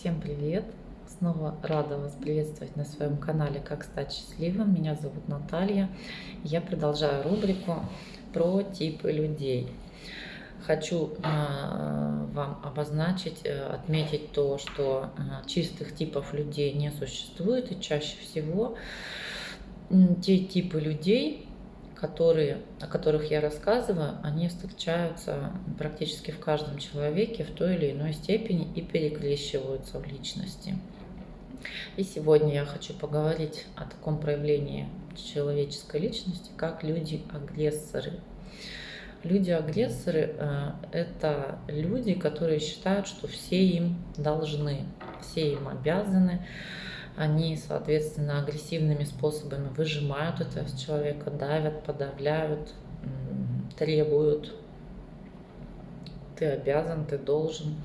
Всем привет! Снова рада вас приветствовать на своем канале «Как стать счастливым». Меня зовут Наталья. Я продолжаю рубрику про типы людей. Хочу э, вам обозначить, э, отметить то, что э, чистых типов людей не существует. И чаще всего те типы людей, которые, о которых я рассказываю, они встречаются практически в каждом человеке в той или иной степени и перекрещиваются в личности. И сегодня я хочу поговорить о таком проявлении человеческой личности, как люди-агрессоры. Люди-агрессоры э, – это люди, которые считают, что все им должны, все им обязаны, они, соответственно, агрессивными способами выжимают это с человека, давят, подавляют, требуют. Ты обязан, ты должен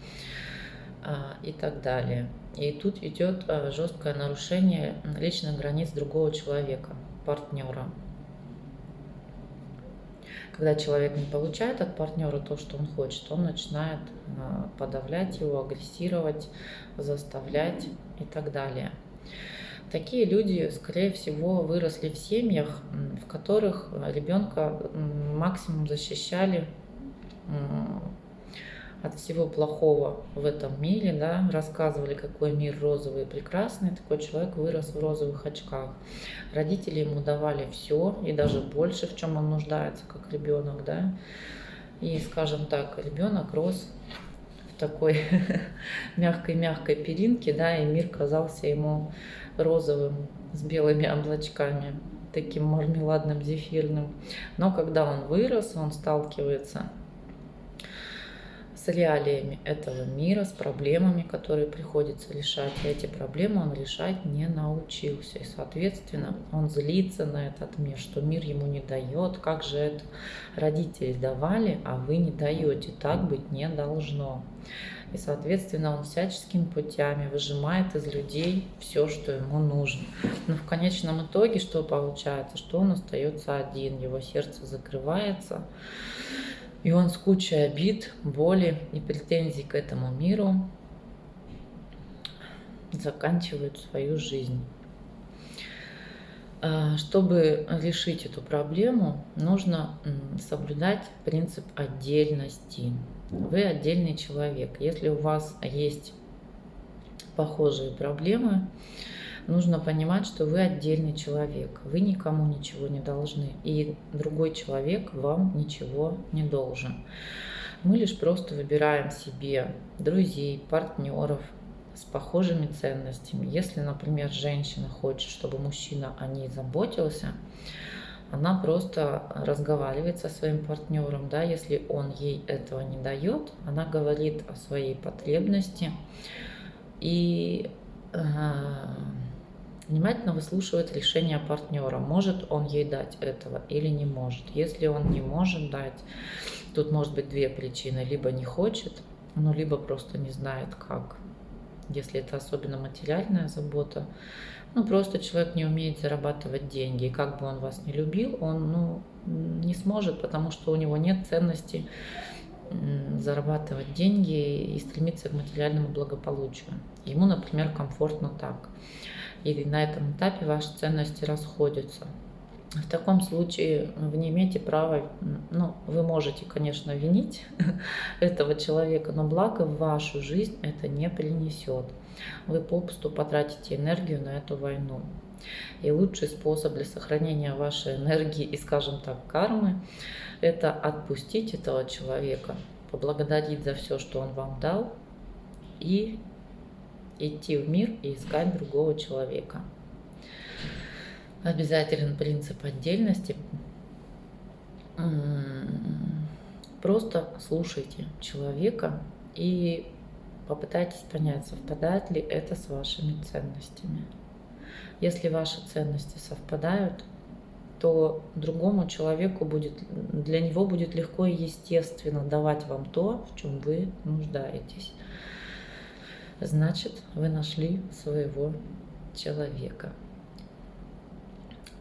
а, и так далее. И тут идет а, жесткое нарушение личных границ другого человека, партнера. Когда человек не получает от партнера то, что он хочет, он начинает а, подавлять его, агрессировать, заставлять и так далее. Такие люди, скорее всего, выросли в семьях, в которых ребенка максимум защищали от всего плохого в этом мире, да, рассказывали, какой мир розовый и прекрасный, такой человек вырос в розовых очках. Родители ему давали все и даже больше, в чем он нуждается, как ребенок, да. И, скажем так, ребенок рос такой мягкой-мягкой перинке, да, и мир казался ему розовым с белыми облачками, таким мармеладным, зефирным. Но когда он вырос, он сталкивается с реалиями этого мира, с проблемами, которые приходится решать. И эти проблемы он решать не научился. И, соответственно, он злится на этот мир, что мир ему не дает. Как же это родители давали, а вы не даете. Так быть не должно. И, соответственно, он всяческими путями выжимает из людей все, что ему нужно. Но в конечном итоге что получается? Что он остается один, его сердце закрывается. И он с кучей обид, боли и претензий к этому миру заканчивает свою жизнь. А, чтобы решить эту проблему, нужно соблюдать принцип отдельности. Вы отдельный человек. Если у вас есть похожие проблемы, нужно понимать, что вы отдельный человек, вы никому ничего не должны, и другой человек вам ничего не должен. Мы лишь просто выбираем себе друзей, партнеров с похожими ценностями. Если, например, женщина хочет, чтобы мужчина о ней заботился, она просто разговаривает со своим партнером, да, если он ей этого не дает, она говорит о своей потребности и э, внимательно выслушивает решение партнера, может он ей дать этого или не может. Если он не может дать, тут может быть две причины. Либо не хочет, ну, либо просто не знает как. Если это особенно материальная забота, ну, просто человек не умеет зарабатывать деньги. И как бы он вас не любил, он ну, не сможет, потому что у него нет ценности зарабатывать деньги и стремиться к материальному благополучию. Ему, например, комфортно так или на этом этапе ваши ценности расходятся. В таком случае вы не имеете права, ну, вы можете, конечно, винить этого человека, но благо в вашу жизнь это не принесет. Вы попусту потратите энергию на эту войну. И лучший способ для сохранения вашей энергии и, скажем так, кармы, это отпустить этого человека, поблагодарить за все, что он вам дал, и идти в мир и искать другого человека. Обязателен принцип отдельности. Просто слушайте человека и попытайтесь понять, совпадает ли это с вашими ценностями. Если ваши ценности совпадают, то другому человеку будет, для него будет легко и естественно давать вам то, в чем вы нуждаетесь значит вы нашли своего человека.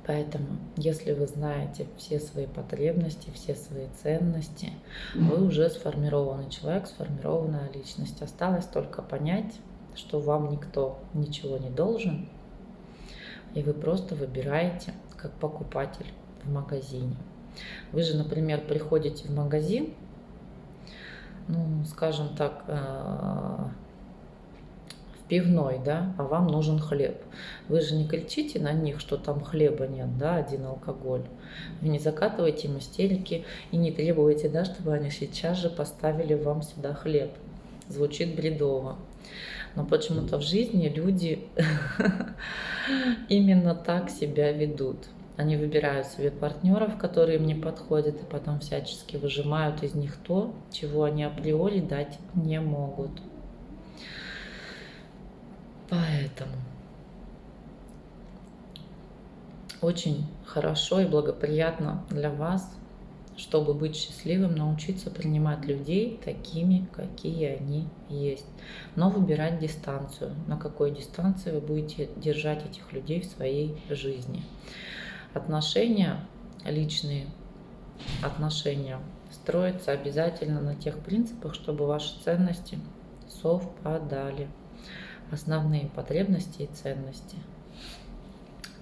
Поэтому, если вы знаете все свои потребности, все свои ценности, вы уже сформированный человек, сформированная личность. Осталось только понять, что вам никто ничего не должен, и вы просто выбираете как покупатель в магазине. Вы же, например, приходите в магазин, ну, скажем так, э, в пивной, да, а вам нужен хлеб. Вы же не кричите на них, что там хлеба нет, да, один алкоголь. Вы не закатываете им и не требуете, да, чтобы они сейчас же поставили вам сюда хлеб. Звучит бредово. Но почему-то в жизни люди именно так себя ведут. Они выбирают себе партнеров, которые им не подходят, и потом всячески выжимают из них то, чего они априори дать не могут. Поэтому очень хорошо и благоприятно для вас, чтобы быть счастливым, научиться принимать людей такими, какие они есть. Но выбирать дистанцию, на какой дистанции вы будете держать этих людей в своей жизни. Отношения личные, отношения строятся обязательно на тех принципах, чтобы ваши ценности совпадали основные потребности и ценности.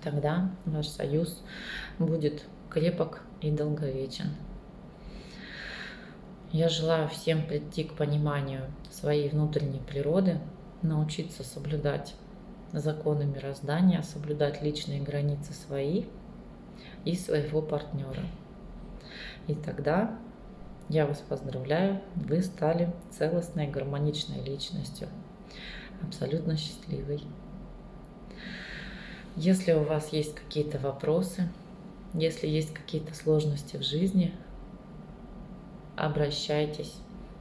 Тогда ваш союз будет крепок и долговечен. Я желаю всем прийти к пониманию своей внутренней природы, научиться соблюдать законы мироздания, соблюдать личные границы свои и своего партнера. И тогда я вас поздравляю, вы стали целостной гармоничной личностью абсолютно счастливой. Если у вас есть какие-то вопросы, если есть какие-то сложности в жизни, обращайтесь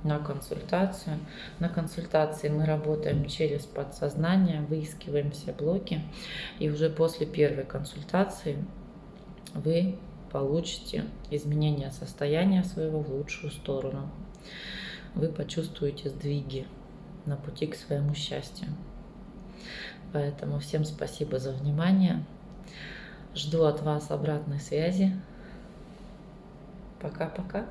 на консультацию. На консультации мы работаем через подсознание, выискиваем все блоки, и уже после первой консультации вы получите изменение состояния своего в лучшую сторону. Вы почувствуете сдвиги на пути к своему счастью. Поэтому всем спасибо за внимание. Жду от вас обратной связи. Пока-пока.